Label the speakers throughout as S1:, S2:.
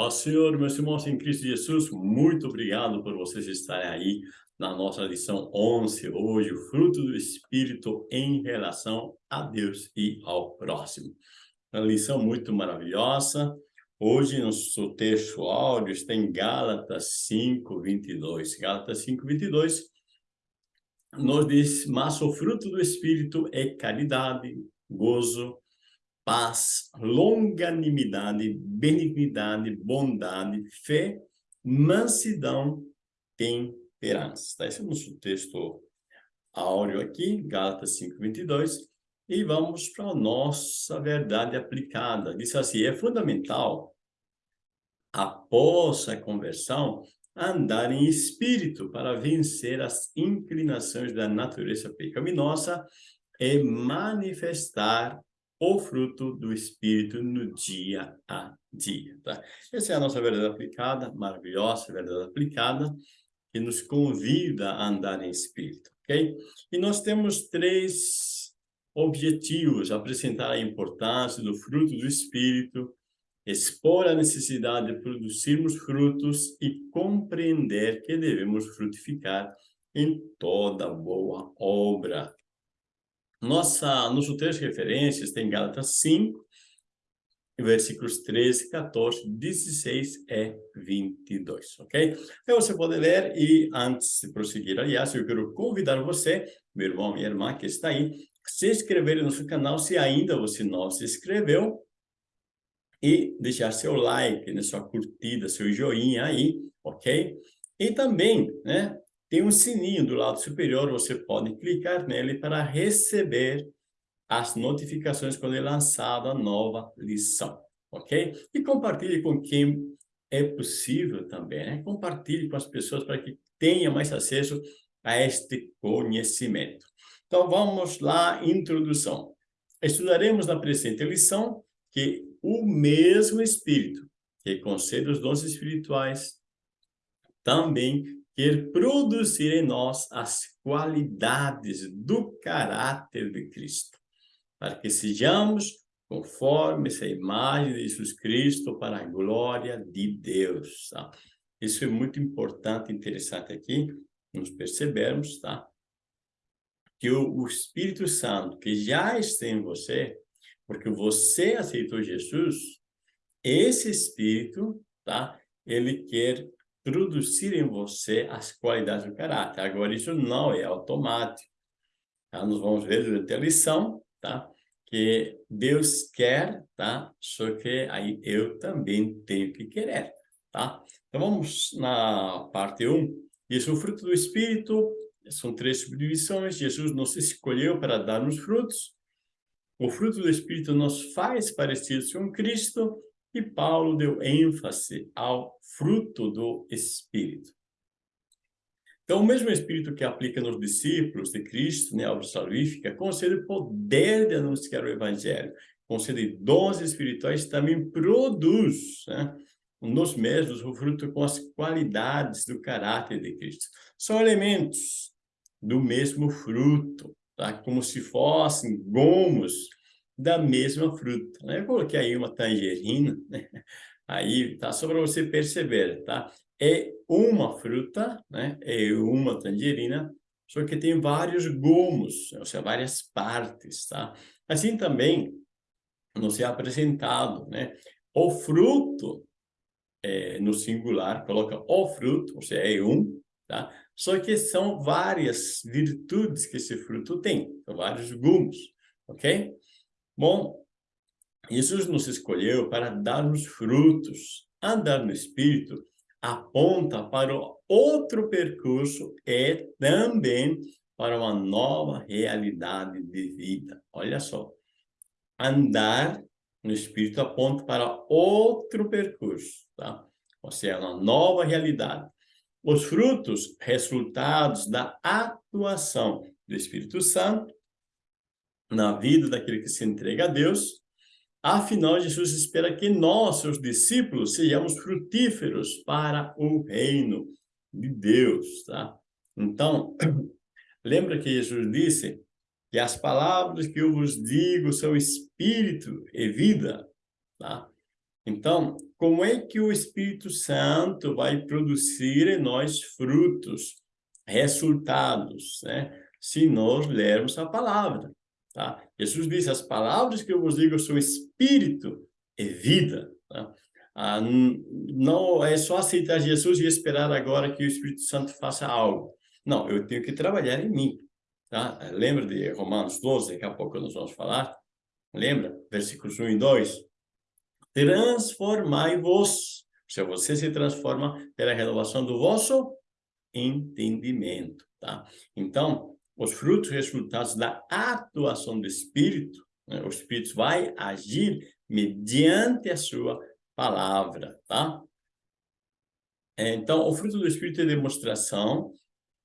S1: Paz Senhor, meus irmãos em Cristo Jesus, muito obrigado por vocês estarem aí na nossa lição 11, hoje, o fruto do Espírito em relação a Deus e ao próximo. Uma lição muito maravilhosa. Hoje, nosso texto áudio está em Gálatas 5, 22. Gálatas 5, 22 nos diz, mas o fruto do Espírito é caridade, gozo, paz, longanimidade, benignidade, bondade, fé, mansidão, temperança. Tá? Esse é o nosso texto áureo aqui, Gálatas 5, 22. E vamos para a nossa verdade aplicada. Diz assim, é fundamental, após a conversão, andar em espírito para vencer as inclinações da natureza pecaminosa e manifestar o fruto do Espírito no dia a dia. Tá? Essa é a nossa verdade aplicada, maravilhosa verdade aplicada, que nos convida a andar em Espírito, ok? E nós temos três objetivos, apresentar a importância do fruto do Espírito, expor a necessidade de produzirmos frutos e compreender que devemos frutificar em toda boa obra. Nossa, nosso texto de referências tem Gálatas 5, versículos 13, 14, 16 e 22, ok? Então você pode ler e antes de prosseguir, aliás, eu quero convidar você, meu irmão, minha irmã que está aí, se inscrever no nosso canal se ainda você não se inscreveu e deixar seu like, né, sua curtida, seu joinha aí, ok? E também, né, tem um sininho do lado superior, você pode clicar nele para receber as notificações quando é lançada a nova lição, ok? E compartilhe com quem é possível também, né? Compartilhe com as pessoas para que tenha mais acesso a este conhecimento. Então, vamos lá, introdução. Estudaremos na presente lição que o mesmo Espírito que concede os dons espirituais também quer produzir em nós as qualidades do caráter de Cristo, para que sejamos conforme essa imagem de Jesus Cristo para a glória de Deus. Tá? Isso é muito importante, interessante aqui, nos percebermos, tá? Que o, o Espírito Santo, que já está em você, porque você aceitou Jesus, esse Espírito, tá? Ele quer produzir em você as qualidades do caráter. Agora, isso não é automático. Tá? Nós vamos ver durante a lição, tá? Que Deus quer, tá? Só que aí eu também tenho que querer, tá? Então, vamos na parte 1. Isso é o fruto do Espírito, são três subdivisões. Jesus nos escolheu para darmos frutos. O fruto do Espírito nos faz parecidos com Cristo e Paulo deu ênfase ao fruto do Espírito. Então, o mesmo Espírito que aplica nos discípulos de Cristo, né, obra salvífica, concede o poder de anunciar o Evangelho, concede dons espirituais, também produz né, nos mesmos o fruto com as qualidades do caráter de Cristo. São elementos do mesmo fruto, tá? como se fossem gomos da mesma fruta. Né? Eu coloquei aí uma tangerina, né? aí tá só para você perceber, tá? É uma fruta, né? É uma tangerina, só que tem vários gomos, ou seja, várias partes, tá? Assim também nos é apresentado, né? O fruto é, no singular, coloca o fruto, ou seja, é um, tá? Só que são várias virtudes que esse fruto tem, são vários gumos, ok? Bom, Jesus nos escolheu para darmos frutos. Andar no Espírito aponta para outro percurso e também para uma nova realidade de vida. Olha só, andar no Espírito aponta para outro percurso, tá? Ou seja, uma nova realidade. Os frutos, resultados da atuação do Espírito Santo, na vida daquele que se entrega a Deus. Afinal, Jesus espera que nós, seus discípulos, sejamos frutíferos para o reino de Deus, tá? Então, lembra que Jesus disse que as palavras que eu vos digo são espírito e vida, tá? Então, como é que o Espírito Santo vai produzir em nós frutos, resultados, né? Se nós lermos a palavra, tá? Jesus diz, as palavras que eu vos digo são espírito e vida, tá? Ah, não é só aceitar Jesus e esperar agora que o Espírito Santo faça algo. Não, eu tenho que trabalhar em mim. Tá? Lembra de Romanos 12, daqui a pouco nós vamos falar? Lembra? Versículos 1 e 2. Transformai-vos. Se você se transforma pela renovação do vosso entendimento. Tá? Então, os frutos resultados da atuação do Espírito, né? o Espírito vai agir mediante a sua palavra, tá? Então, o fruto do Espírito é demonstração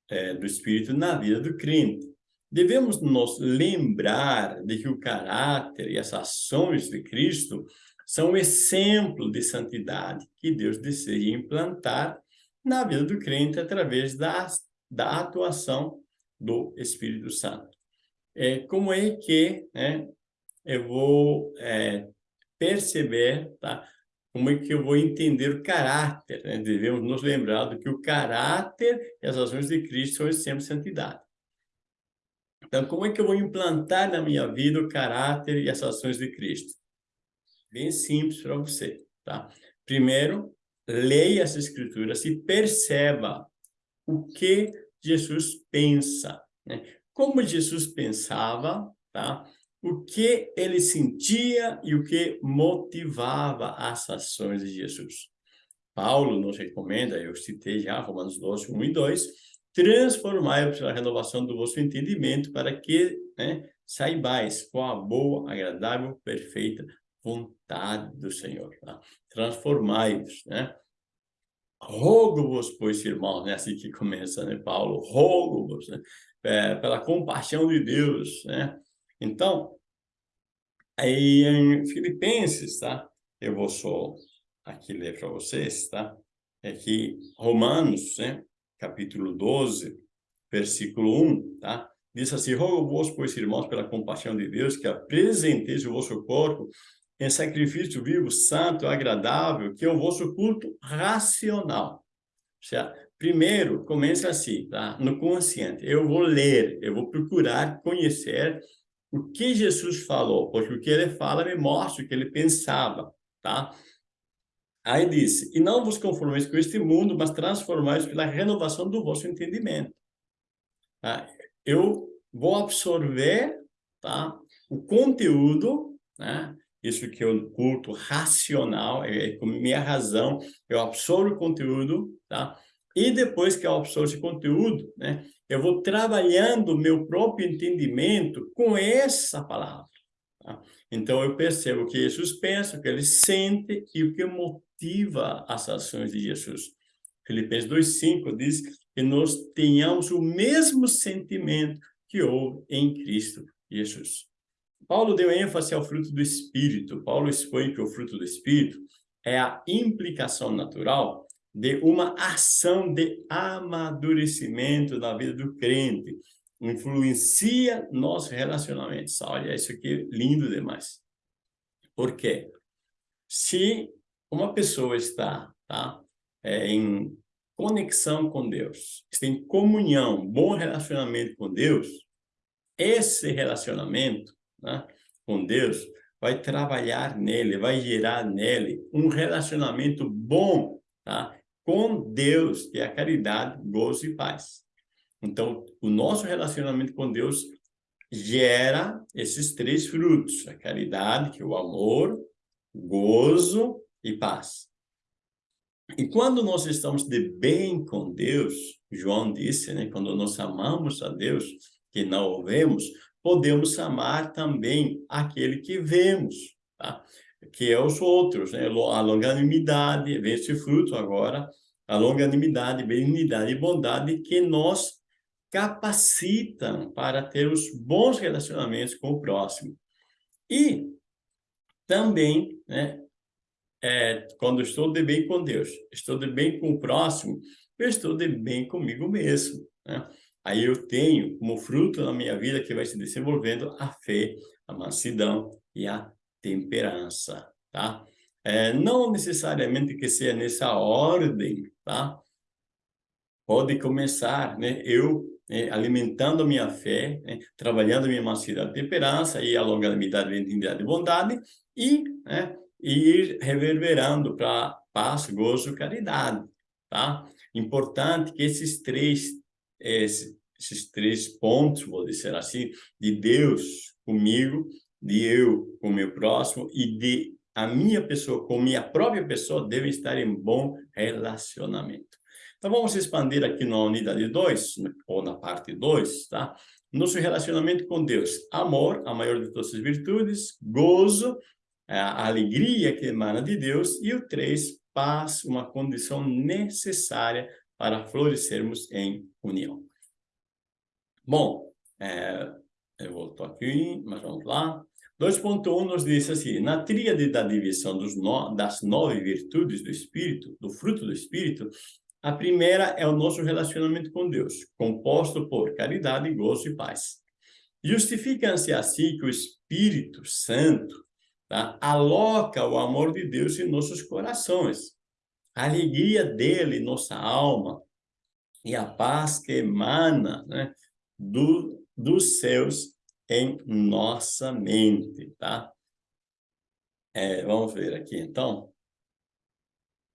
S1: é, do Espírito na vida do crente. Devemos nos lembrar de que o caráter e as ações de Cristo são um exemplo de santidade que Deus deseja implantar na vida do crente através da, da atuação do Espírito Santo. É, como é que né, eu vou é, perceber, tá? como é que eu vou entender o caráter? Né? Devemos nos lembrar do que o caráter e as ações de Cristo são sempre santidade. Então, como é que eu vou implantar na minha vida o caráter e as ações de Cristo? Bem simples para você, tá? Primeiro, leia as escrituras e perceba o que Jesus pensa, né? Como Jesus pensava, tá? O que ele sentia e o que motivava as ações de Jesus. Paulo nos recomenda, eu citei já Romanos 12, 1 e 2, transformai-vos pela renovação do vosso entendimento para que né, saibais qual a boa, agradável, perfeita vontade do Senhor. Tá? Transformai-vos, né? Rogo-vos, pois, irmãos, né? assim que começa, né, Paulo? Rogo-vos, né? É, pela compaixão de Deus, né? Então, aí em Filipenses, tá? Eu vou só aqui ler para vocês, tá? É que Romanos, né? capítulo 12, versículo 1, tá? Diz assim, rogo-vos, pois, irmãos, pela compaixão de Deus, que apresenteis o vosso corpo em sacrifício vivo, santo, agradável, que é o vosso culto racional. Seja, primeiro, começa assim, tá? No consciente. Eu vou ler, eu vou procurar conhecer o que Jesus falou, porque o que ele fala me mostra o que ele pensava, tá? Aí disse, e não vos conformeis com este mundo, mas transformais pela renovação do vosso entendimento. Tá? Eu vou absorver tá? o conteúdo, né? Isso que eu culto racional, é, é com minha razão, eu absorvo o conteúdo, tá? E depois que eu absorvo esse conteúdo, né, eu vou trabalhando meu próprio entendimento com essa palavra. Tá? Então, eu percebo o que Jesus pensa, o que ele sente e o que motiva as ações de Jesus. Filipenses 2,5 diz que nós tenhamos o mesmo sentimento que houve em Cristo Jesus. Paulo deu ênfase ao fruto do Espírito. Paulo expõe que o fruto do Espírito é a implicação natural de uma ação de amadurecimento da vida do crente. Influencia nossos relacionamentos. Olha, isso aqui é lindo demais. Por quê? Se uma pessoa está tá, é, em conexão com Deus, está em comunhão, bom relacionamento com Deus, esse relacionamento né, com Deus vai trabalhar nele, vai gerar nele um relacionamento bom tá, com Deus, que é a caridade, gozo e paz. Então, o nosso relacionamento com Deus gera esses três frutos, a caridade, que é o amor, gozo e paz. E quando nós estamos de bem com Deus, João disse, né, quando nós amamos a Deus, que não o vemos, podemos amar também aquele que vemos, tá? que é os outros, né? a longanimidade, vem esse fruto agora, a longanimidade, benignidade e bondade que nos capacitam para ter os bons relacionamentos com o próximo. E também, né, é, quando estou de bem com Deus, estou de bem com o próximo, eu estou de bem comigo mesmo. Né? Aí eu tenho como fruto na minha vida que vai se desenvolvendo a fé, a mansidão e a temperança, tá? É, não necessariamente que seja nessa ordem, tá? Pode começar, né? Eu né, alimentando minha fé, né, trabalhando minha mansidão de temperança e a longanimidade, benignidade e bondade, e, né, ir reverberando para paz, gozo, caridade, tá? Importante que esses três, esses, esses três pontos, vou dizer assim, de Deus comigo, de eu com o meu próximo e de a minha pessoa com minha própria pessoa devem estar em bom relacionamento. Então, vamos expandir aqui na unidade 2, ou na parte 2, tá? Nosso relacionamento com Deus. Amor, a maior de todas as virtudes. Gozo, a alegria que emana de Deus. E o 3, paz, uma condição necessária para florescermos em união. Bom, é, eu volto aqui, mas vamos lá. 2.1 nos diz assim, na tríade da divisão no, das nove virtudes do Espírito, do fruto do Espírito, a primeira é o nosso relacionamento com Deus, composto por caridade, gozo e paz. Justifica-se assim que o Espírito Santo tá, aloca o amor de Deus em nossos corações, a alegria dele nossa alma e a paz que emana né, do, dos céus em nossa mente, tá? É, vamos ver aqui, então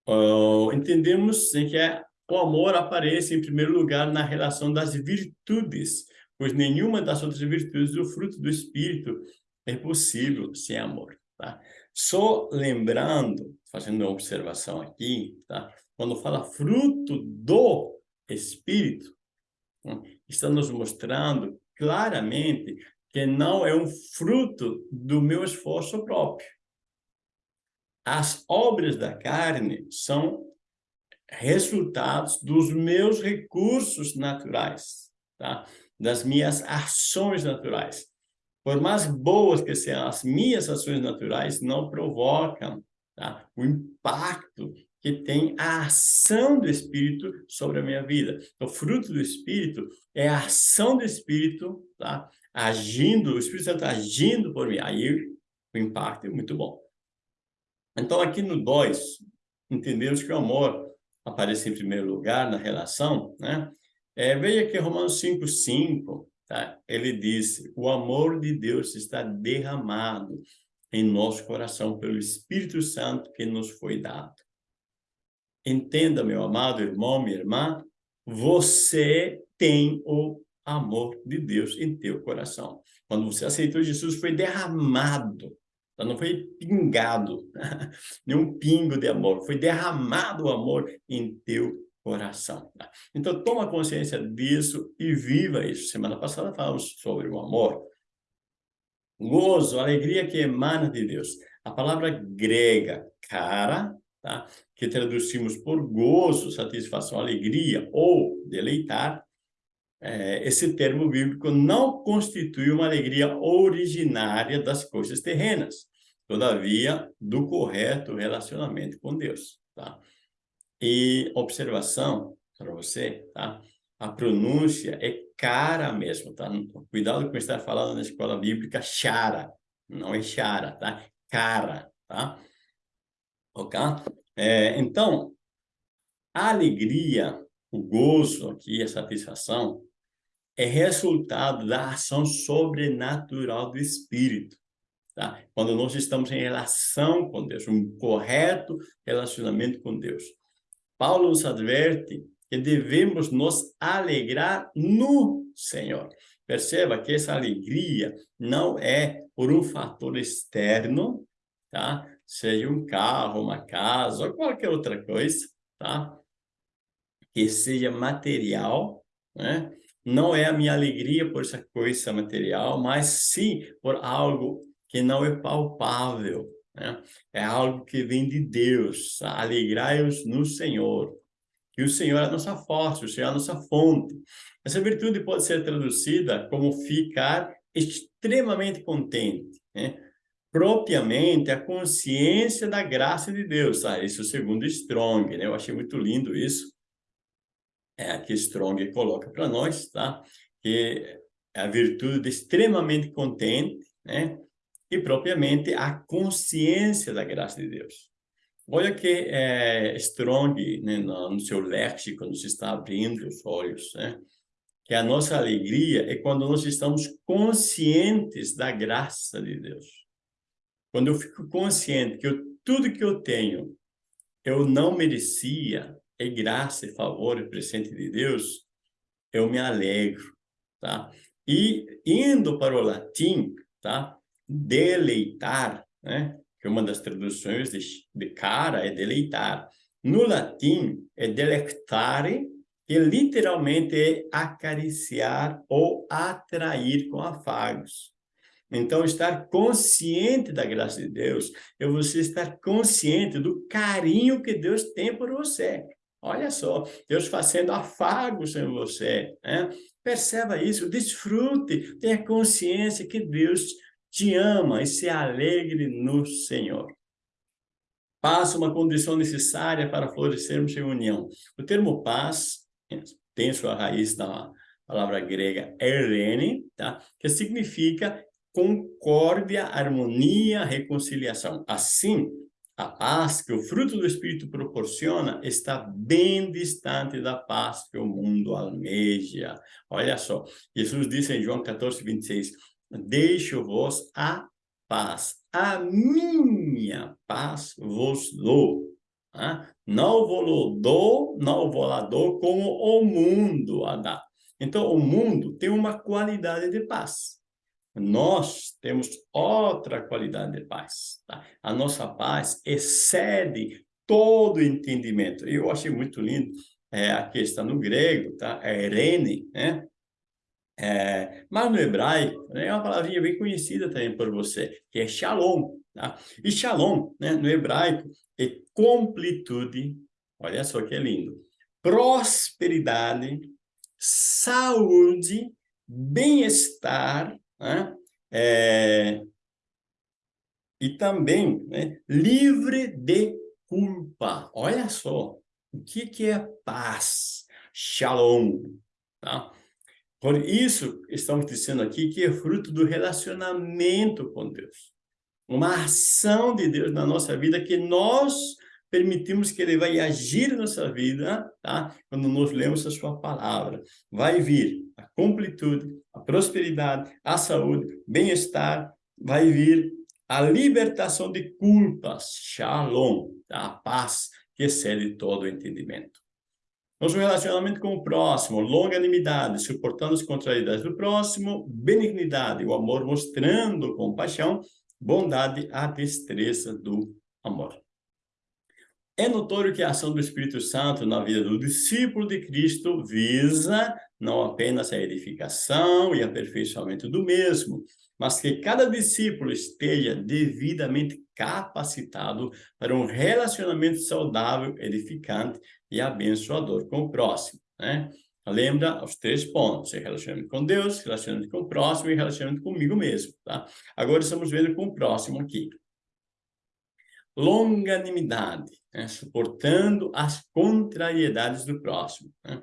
S1: uh, entendemos que é, o amor aparece em primeiro lugar na relação das virtudes, pois nenhuma das outras virtudes do fruto do Espírito é possível sem amor. Tá? Só lembrando, fazendo uma observação aqui, tá? quando fala fruto do Espírito, né? está nos mostrando claramente que não é um fruto do meu esforço próprio. As obras da carne são resultados dos meus recursos naturais, tá? das minhas ações naturais. Por mais boas que sejam as minhas ações naturais, não provocam tá? o impacto que tem a ação do Espírito sobre a minha vida. O fruto do Espírito é a ação do Espírito, tá? agindo, o Espírito Santo agindo por mim. Aí o impacto é muito bom. Então, aqui no 2, entendemos que o amor aparece em primeiro lugar na relação, né? É, veja aqui Romanos 5, 5, tá? ele diz, o amor de Deus está derramado em nosso coração pelo Espírito Santo que nos foi dado. Entenda, meu amado irmão, minha irmã, você tem o amor de Deus em teu coração. Quando você aceitou Jesus, foi derramado não foi pingado, nenhum pingo de amor, foi derramado o amor em teu coração. Tá? Então, toma consciência disso e viva isso. Semana passada falamos sobre o amor. Gozo, alegria que emana de Deus. A palavra grega, cara, tá? que traduzimos por gozo, satisfação, alegria ou deleitar, é, esse termo bíblico não constitui uma alegria originária das coisas terrenas, todavia, do correto relacionamento com Deus, tá? E observação para você, tá? A pronúncia é cara mesmo, tá? Cuidado com estar falando na escola bíblica chara, não é chara, tá? Cara, tá? Ok? É, então, a alegria, o gozo aqui, a satisfação, é resultado da ação sobrenatural do Espírito. Tá? Quando nós estamos em relação com Deus, um correto relacionamento com Deus. Paulo nos adverte que devemos nos alegrar no Senhor. Perceba que essa alegria não é por um fator externo, tá? Seja um carro, uma casa ou qualquer outra coisa, tá? Que seja material, né? Não é a minha alegria por essa coisa material, mas sim por algo que não é palpável, né? é algo que vem de Deus. Alegrai-os no Senhor, que o Senhor é a nossa força, o Senhor é a nossa fonte. Essa virtude pode ser traduzida como ficar extremamente contente, né? propriamente a consciência da graça de Deus. Tá? Isso é segundo Strong, né? eu achei muito lindo isso. É que Strong coloca para nós, tá? que é a virtude de extremamente contente, né? e propriamente a consciência da graça de Deus. Olha que é, Strong, né, no, no seu léxico, nos está abrindo os olhos, né? Que a nossa alegria é quando nós estamos conscientes da graça de Deus. Quando eu fico consciente que eu, tudo que eu tenho, eu não merecia, é graça e favor e presente de Deus, eu me alegro, tá? E indo para o latim, tá? Deleitar, né? Que uma das traduções de, de cara é deleitar. No latim é delectare, que literalmente é acariciar ou atrair com afagos. Então, estar consciente da graça de Deus é você estar consciente do carinho que Deus tem por você. Olha só, Deus fazendo afagos em você. Né? Perceba isso, desfrute, tenha consciência que Deus te ama e se alegre no Senhor. Paz uma condição necessária para florescermos em união. O termo paz tem sua raiz na palavra grega erene, tá? que significa concórdia, harmonia, reconciliação. Assim, a paz que o fruto do Espírito proporciona está bem distante da paz que o mundo almeja. Olha só, Jesus disse em João 14, 26, Deixo-vos a paz, a minha paz vos dou. Ah, não vos dou, não vos lá dou como o mundo a dá. Então, o mundo tem uma qualidade de paz. Nós temos outra qualidade de paz. Tá? A nossa paz excede todo entendimento. Eu achei muito lindo é, a questão no grego, tá? É Irene, né? É, mas no hebraico, né, é uma palavrinha bem conhecida também por você, que é shalom. Tá? E shalom, né, no hebraico, é completude, olha só que lindo, prosperidade, saúde, bem-estar, né? É, e também né, livre de culpa. Olha só, o que, que é paz? Shalom. Tá? Por isso, estamos dizendo aqui que é fruto do relacionamento com Deus. Uma ação de Deus na nossa vida que nós permitimos que ele vai agir na nossa vida, tá? Quando nós lemos a sua palavra. Vai vir a completude, a prosperidade, a saúde, bem-estar, vai vir a libertação de culpas, shalom, tá? a paz que excede todo o entendimento. Nosso relacionamento com o próximo, longanimidade, suportando as contrariedades do próximo, benignidade, o amor mostrando compaixão, bondade, a destreza do amor. É notório que a ação do Espírito Santo na vida do discípulo de Cristo visa não apenas a edificação e aperfeiçoamento do mesmo, mas que cada discípulo esteja devidamente capacitado para um relacionamento saudável, edificante e abençoador com o próximo, né? Lembra os três pontos, relacionamento com Deus, relacionamento com o próximo e relacionamento comigo mesmo, tá? Agora estamos vendo com o próximo aqui longanimidade, né? suportando as contrariedades do próximo. Né?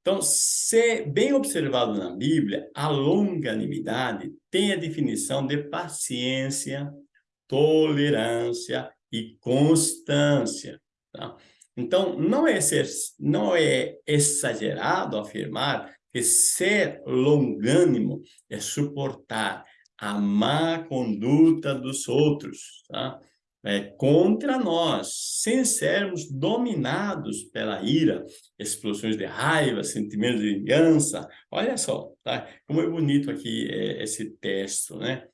S1: Então, se bem observado na Bíblia, a longanimidade tem a definição de paciência, tolerância e constância. Tá? Então, não é, ser, não é exagerado afirmar que ser longânimo é suportar a má conduta dos outros, tá? É, contra nós, sem sermos dominados pela ira, explosões de raiva, sentimentos de vingança. Olha só, tá? Como é bonito aqui é, esse texto, né?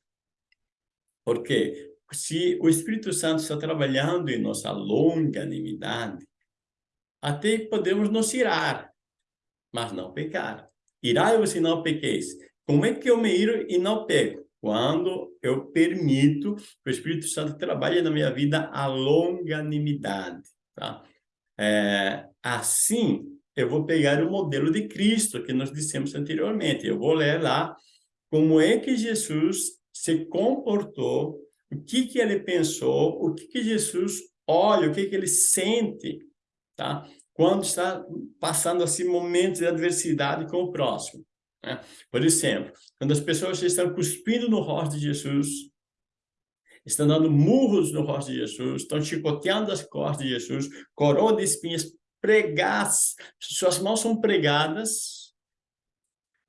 S1: Porque se o Espírito Santo está trabalhando em nossa longanimidade, até podemos nos irar, mas não pecar. Irai-vos e não pequeis. Como é que eu me iro e não peco? Quando eu permito que o Espírito Santo trabalhe na minha vida a longanimidade, tá? É, assim, eu vou pegar o modelo de Cristo que nós dissemos anteriormente. Eu vou ler lá como é que Jesus se comportou, o que que ele pensou, o que que Jesus olha, o que que ele sente, tá? Quando está passando assim momentos de adversidade com o próximo. Né? Por exemplo, quando as pessoas estão cuspindo no rosto de Jesus, estão dando murros no rosto de Jesus, estão chicoteando as costas de Jesus, coroa de espinhas, pregas, suas mãos são pregadas.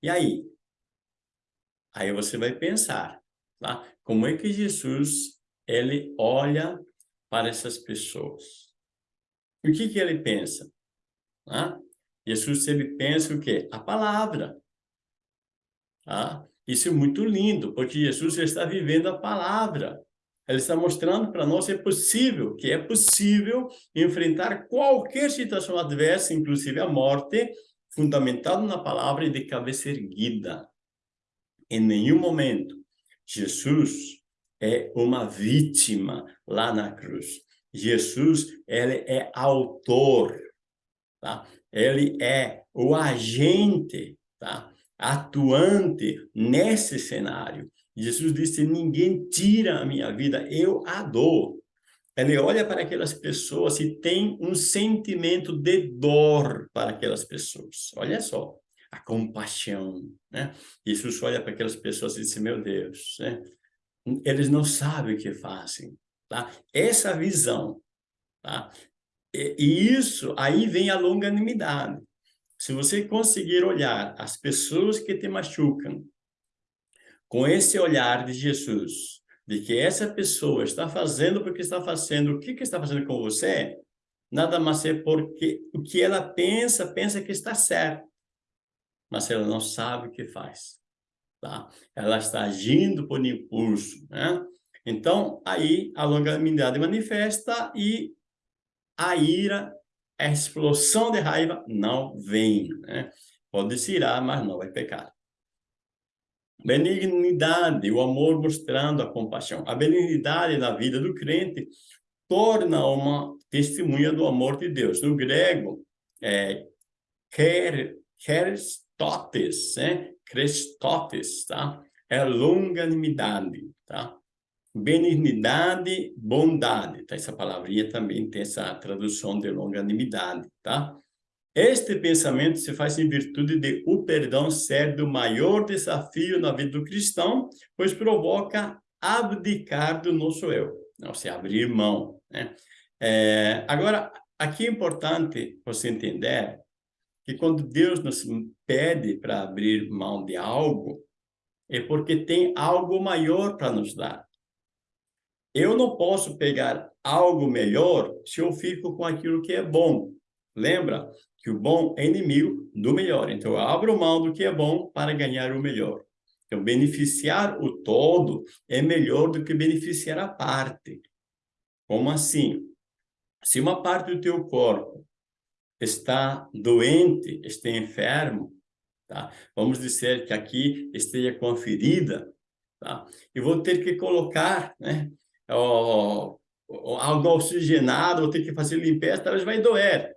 S1: E aí? Aí você vai pensar, tá? Como é que Jesus, ele olha para essas pessoas? E o que que ele pensa? Tá? Jesus sempre pensa o quê? A palavra. Tá? Isso é muito lindo, porque Jesus está vivendo a palavra. Ele está mostrando para nós que é possível, que é possível enfrentar qualquer situação adversa, inclusive a morte, fundamentado na palavra e de cabeça erguida. Em nenhum momento, Jesus é uma vítima lá na cruz. Jesus, ele é autor, tá? Ele é o agente, tá? Atuante nesse cenário. Jesus disse, ninguém tira a minha vida, eu a dou. Ele olha para aquelas pessoas e tem um sentimento de dor para aquelas pessoas. Olha só, a compaixão, né? Jesus olha para aquelas pessoas e diz, meu Deus, né? eles não sabem o que fazem, tá? Essa visão, tá? E, e isso, aí vem a longanimidade. Se você conseguir olhar as pessoas que te machucam com esse olhar de Jesus, de que essa pessoa está fazendo porque está fazendo, o que, que está fazendo com você, nada mais é porque o que ela pensa, pensa que está certo, mas ela não sabe o que faz. Tá? Ela está agindo por impulso. Né? Então, aí a longanimidade manifesta e a ira a explosão de raiva não vem, né? Pode se irar, mas não vai pecar. Benignidade, o amor mostrando a compaixão. A benignidade na vida do crente torna uma testemunha do amor de Deus. No grego, é Christotes, né? Christotes, tá? É longanimidade, tá? Benignidade, bondade, tá? Essa palavrinha também tem essa tradução de longanimidade, tá? Este pensamento se faz em virtude de o perdão ser do maior desafio na vida do cristão, pois provoca abdicar do nosso eu, não se abrir mão, né? É, agora, aqui é importante você entender que quando Deus nos pede para abrir mão de algo, é porque tem algo maior para nos dar. Eu não posso pegar algo melhor se eu fico com aquilo que é bom. Lembra que o bom é inimigo do melhor. Então, eu abro mão do que é bom para ganhar o melhor. Então, beneficiar o todo é melhor do que beneficiar a parte. Como assim? Se uma parte do teu corpo está doente, está enfermo, tá? vamos dizer que aqui esteja com a ferida, tá? e vou ter que colocar né, ó, algo oxigenado, ou ter que fazer limpeza, talvez vai doer.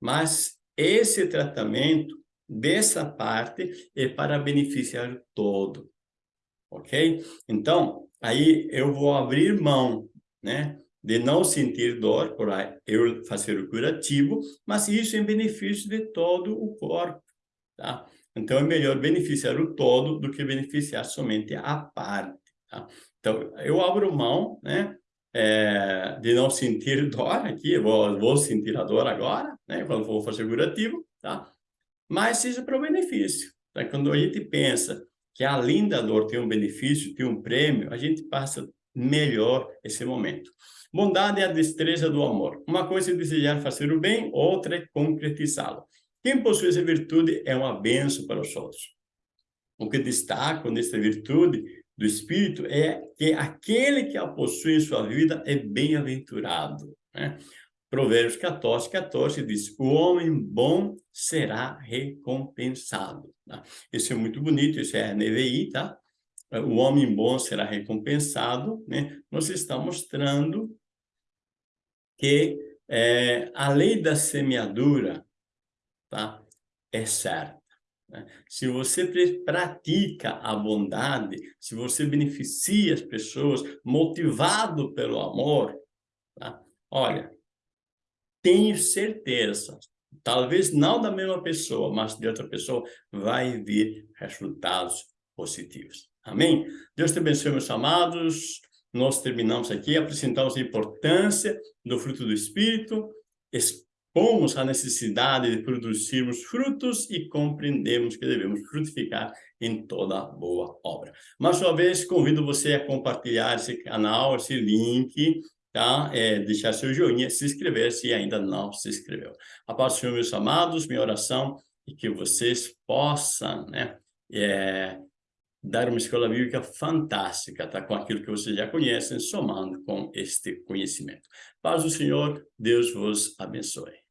S1: Mas esse tratamento dessa parte é para beneficiar todo. Ok? Então, aí eu vou abrir mão, né? De não sentir dor, por eu fazer o curativo, mas isso em benefício de todo o corpo, tá? Então, é melhor beneficiar o todo do que beneficiar somente a parte, tá? Então, eu abro mão, né? É, de não sentir dor aqui, vou, vou sentir a dor agora, né? Quando for fazer curativo, tá? Mas seja para o benefício. Tá? Quando a gente pensa que além da dor tem um benefício, tem um prêmio, a gente passa melhor esse momento. Bondade é a destreza do amor. Uma coisa é desejar fazer o bem, outra é concretizá-lo. Quem possui essa virtude é uma benção para os outros. O que destaco nessa virtude do Espírito é que aquele que a possui em sua vida é bem-aventurado. Né? Provérbios 14, 14 diz, o homem bom será recompensado. Tá? Isso é muito bonito, isso é a NVI, tá? O homem bom será recompensado, né? Nos está mostrando que é, a lei da semeadura, tá? É certa. Né? Se você pratica a bondade, se você beneficia as pessoas, motivado pelo amor, tá? olha, tenho certeza, talvez não da mesma pessoa, mas de outra pessoa, vai vir resultados positivos. Amém? Deus te abençoe, meus amados. nós terminamos aqui, apresentamos a importância do fruto do Espírito, expomos a necessidade de produzirmos frutos e compreendemos que devemos frutificar em toda boa obra. Mais uma vez, convido você a compartilhar esse canal, esse link, tá? É, deixar seu joinha, se inscrever se ainda não se inscreveu. A paz do Senhor, meus amados, minha oração é que vocês possam, né? É, dar uma escola bíblica fantástica, tá? Com aquilo que vocês já conhecem, somando com este conhecimento. Paz do Senhor, Deus vos abençoe.